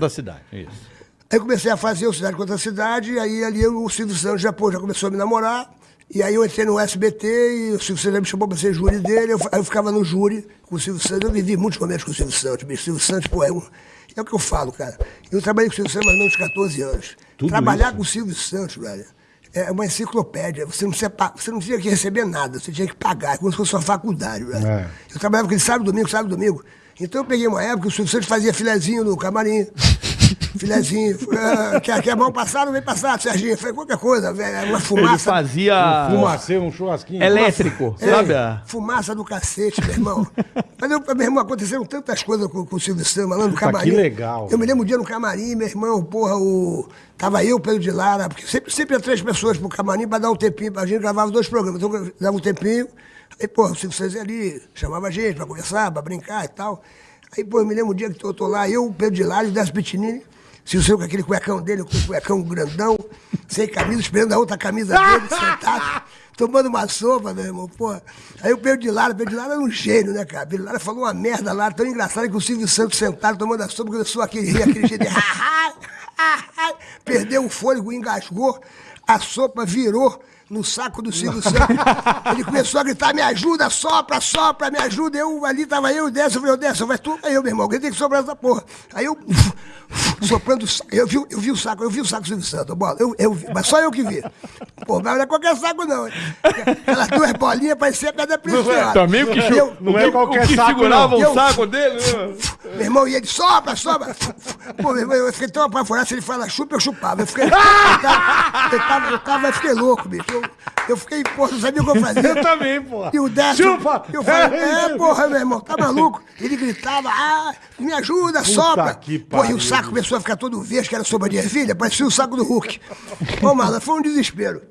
da cidade, isso. Aí comecei a fazer o Cidade contra a Cidade, e aí ali o Silvio Santos já, pô, já começou a me namorar. E aí eu entrei no SBT e o Silvio Santos me chamou pra ser júri dele. Eu, aí eu ficava no júri com o Silvio Santos. Eu vivi muitos momentos com o Silvio Santos. Bicho. O Silvio Santos, pô, é, um, é o que eu falo, cara. Eu trabalhei com o Silvio Santos mais ou menos 14 anos. Tudo Trabalhar isso? com o Silvio Santos, velho, é uma enciclopédia. Você não, precisa, pa- você não tinha que receber nada, você tinha que pagar, é como se fosse uma faculdade, velho. É. Eu trabalhava com ele sábado, domingo, sábado, domingo. Então eu peguei uma época que o Silvio Santos fazia filezinho no camarim. Filezinho. Ah, quer, quer mão passada? Vem passar, Serginho. Foi qualquer coisa, velho. Uma Ele fumaça. fazia Fumaceiro, um churrasquinho. elétrico, É, sabe? fumaça do cacete, meu irmão. Mas, eu, meu irmão, aconteceram tantas coisas com, com o Silvio Santos, lá no camarim. que legal, Eu me lembro um dia no camarim, meu irmão, porra, o... Tava eu, Pedro de Lara, porque sempre, sempre ia três pessoas pro camarim pra dar um tempinho, a gente gravava dois programas, então dava um tempinho, aí, porra, o Silvio Santos ali, chamava a gente pra conversar, pra brincar e tal. Aí, pô, eu me lembro um dia que eu tô lá, eu, o Pedro de Lara o Décio Pitinini, Silvio Santos com aquele cuecão dele, com o cuecão grandão, sem camisa, esperando a outra camisa dele, sentado tomando uma sopa, meu irmão, pô. Aí o Pedro de Lara, o Pedro de Lara era um gênio, né, cara? O Pedro de Lara falou uma merda lá, tão engraçada que o Silvio Santos sentado tomando a sopa, começou aquele rir, aquele jeito de... Perdeu o fôlego, engasgou, a sopa virou no saco do Silvio Santos. Ele começou a gritar, me ajuda, sopra, sopra, me ajuda. Eu, ali tava eu e o Décio, eu falei, Décio, vai tu, aí eu, meu irmão, alguém tem que soprar essa porra. Aí eu, soprando, o saco, eu vi, eu vi o saco, eu vi o saco do Silvio Santos, bola, eu, eu vi, mas só eu que vi. Pô, mas não é qualquer saco não. Aquelas duas bolinhas parecia pedra preciosa. Também o que, eu- Não é qualquer o que saco, segurava não. o Eu- saco dele. né? Meu irmão, e ele sopra, sopra. Pô, meu irmão, eu fiquei tão apavorado, se ele fala chupa, eu chupava. Eu fiquei. Eu tava, eu tava, eu tava- eu fiquei louco, bicho. Eu, eu fiquei, porra, não sabia o que eu fazia. Eu também, porra. E o Décio. Chupa! Eu falei, é, porra, meu irmão, tá maluco? Ele gritava, ah, me ajuda, sopra. que Pô, e o saco começou a ficar todo verde, que era sopa de ervilha, parecia o saco do Hulk. Pô, mano, foi um desespero.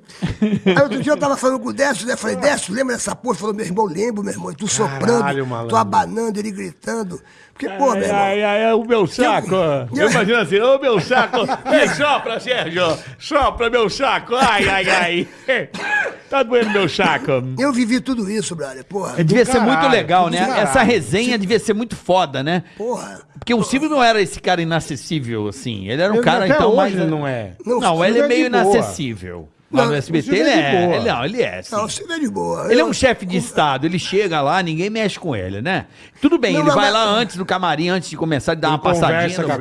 Aí outro dia eu tava falando com o Décio, né? Falei, Décio, lembra dessa porra? Ele falou, meu irmão, lembro, meu irmão. E tu soprando, tu abanando, ele gritando. Porque, pô, Ai, irmão. ai, ai, ai, o meu saco. Eu imagino assim, ô meu saco. Vem, sopra, Sérgio. Sopra meu saco. Ai, ai, ai. Tá doendo meu saco. Eu vivi tudo isso, brother. Porra. É, devia ser caralho, muito legal, né? caralho. Essa resenha devia ser muito foda, né? Porra. Porque o Silvio não era esse cara inacessível, assim. Ele era um Ele cara, então, hoje mais... não é. Não, Não, o ele é é meio de boa. Não, no o SBT ele é de é. Ele, não, ele é, sim. Não, você vê de boa. Ele é Eu- um chefe de Estado, ele chega lá, ninguém mexe com ele, né? Tudo bem, Não, ele mas- vai lá antes do camarim, antes de começar, ele dá Ele uma passadinha com a.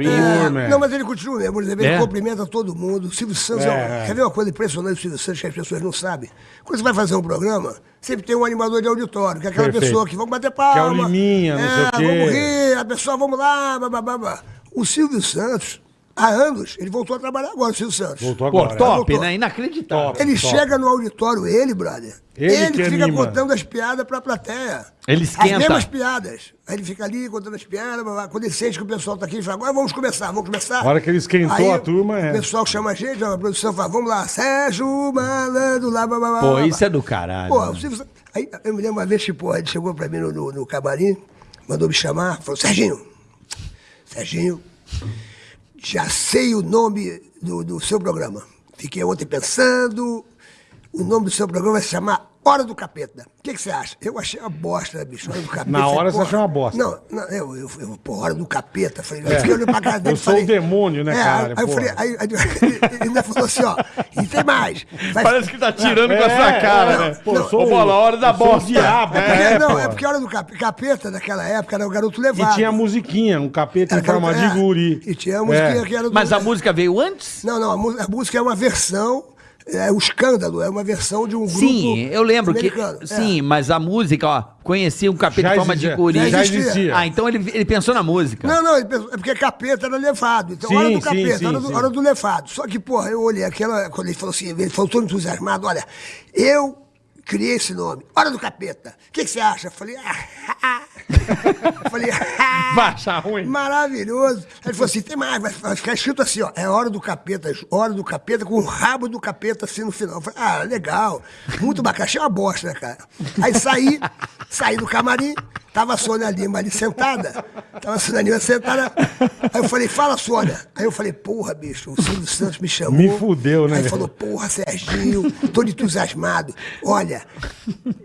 É, é. não, mas ele continua mesmo. Ele É? cumprimenta todo mundo. O Silvio Santos é, É, é. Quer ver uma coisa impressionante do Silvio Santos que as pessoas não sabem? Quando você vai fazer um programa, sempre tem um animador de auditório, que é aquela Perfeito. pessoa que vamos bater palma. Que é o Liminha, não sei o quê. Vamos rir, a pessoa, vamos lá, babá. O Silvio Santos, há anos, ele voltou a trabalhar agora, o Silvio Santos. Voltou Pô, agora. top, voltou. né? Inacreditável. Top. Ele chega no auditório, ele, brother. Ele Ele, que fica anima. contando as piadas pra plateia. Ele esquenta. As mesmas piadas. Aí ele fica ali contando as piadas. blá, blá. Quando ele sente que o pessoal tá aqui, ele fala, agora vamos começar, vamos começar. A hora que ele esquentou Aí a turma, é. O pessoal chama a gente, a produção fala, vamos lá, Sérgio Malandro, lá, blá, blá, blá, Pô, isso blá. é do caralho. Pô, o Silvio Santos- aí eu me lembro uma vez que, pô, ele chegou pra mim no, no, no camarim, mandou me chamar, falou, Serginho, Serginho, já sei o nome do, do seu programa. Fiquei ontem pensando, o nome do seu programa vai se chamar Hora do Capeta. O que, que você acha? Eu achei uma bosta, bicho, Hora do Capeta. Na Falei, hora você achou uma bosta. Não, não eu, eu, eu pô, Hora do Capeta. Falei, É. eu fiquei olhando pra cara dele Eu e sou falei... o demônio, né, é, cara? Aí, eu falei, aí, aí, ele ainda falou assim, ó, e tem mais. Vai- Parece que tá tirando com É, essa cara, é, né? pô, eu sou bola, hora da bosta. diabo, É porque, É, não, pô. é porque a hora do cap- capeta naquela época era o garoto E levado. tinha a musiquinha, um capeta em Era forma garoto- de é, guri. E tinha a musiquinha É. que era do... Mas a música veio antes? Não, não, a, a música é uma versão, é o escândalo, é uma versão de um grupo Sim, eu lembro que. É. Sim, mas a música, ó, conhecia um capeta Já em forma de guri. Já existia. Ah, então ele, ele pensou na música. Não, não, ele pensou- é porque capeta era levado. Então, Sim, hora do capeta, sim, hora, do, sim. hora do levado. Só que, porra, eu olhei aquela. Quando ele falou assim, ele falou todo entusiasmado: olha, eu criei esse nome, Hora do Capeta. O que, que você acha? Eu falei, ah, eu falei, ah, Vai achar ruim. Maravilhoso. Aí ele falou assim: tem mais, vai vai ficar escrito assim, ó. É hora do capeta, hora do capeta, com o rabo do capeta assim no final. Eu falei, ah, legal. Muito bacana. Achei uma bosta, né, cara? Aí saí, saí do camarim, Tava a Sônia Lima ali sentada. Tava a Sônia Lima sentada. Aí eu falei, fala, Sônia. Aí eu falei, porra, bicho, o Silvio Santos me chamou. Me fudeu, né, Aí falou, porra, Serginho, tô entusiasmado. Olha,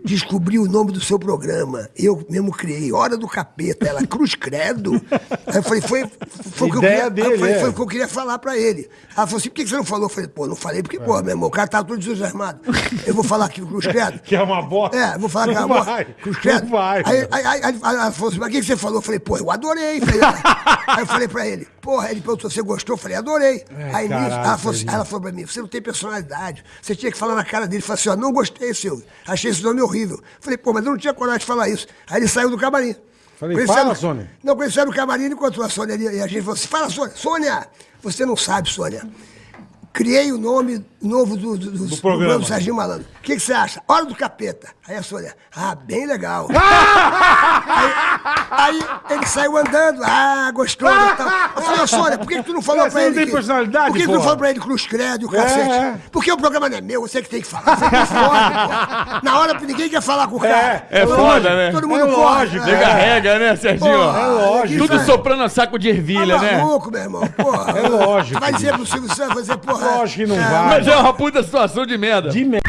descobri o nome do seu programa. Eu mesmo criei, Hora do Capeta. Ela, Cruz Credo. Aí eu falei, foi, foi o que eu queria, dele, aí falei, é. foi o que eu queria falar pra ele. Ela falou assim, por que você não falou? Eu falei, pô, não falei porque, pô, meu irmão, o cara tá todo entusiasmado. Eu vou falar aqui, Cruz Credo. Que é uma bosta. É, vou falar que é uma bosta. Cruz Credo. vai, Aí, velho. aí, aí, aí ela falou assim, mas o que você falou? Eu falei, pô, eu adorei. Falei, aí eu falei pra ele, porra, ele perguntou, você gostou? Eu falei, adorei. aí nisso, caralho, ela falou, assim, ela falou pra mim, você não tem personalidade. Você tinha que falar na cara dele. Falei assim, ó, não gostei, Silvio. Achei esse nome horrível. Falei, pô, mas eu não tinha coragem de falar isso. Aí ele saiu do camarim. Falei, fala, Sônia. Não, saiu do camarim, ele encontrou a Sônia ali. E a gente falou assim, fala, Sônia. Sônia, você não sabe, Sônia. Criei o nome novo do, do, do, do programa. do Serginho Malandro. O que, que você acha? Hora do Capeta. Aí a Sônia, ah, bem legal. aí, aí ele saiu andando, ah, gostou. e tal. Eu falei, ô, Sônia, por que, que tu não falou Você pra não ele? tem que- personalidade, Por que, que tu não falou pra ele Cruz Credo e o É, cacete? é. Porque o programa não é meu, você que tem que falar. Você que fode, pô. Na hora ninguém quer falar com o cara. É Todo foda, mundo- né? Todo mundo É corre. lógico, É. Pega rega, né, Serginho? Porra, É lógico. Tudo é- soprando a saco de ervilha, Tá né? maluco, meu irmão. Porra. É lógico, Tu vai dizer pro Silvio Santos, vai dizer, porra. Lógico que não vai. Mas é uma puta situação de merda. De merda.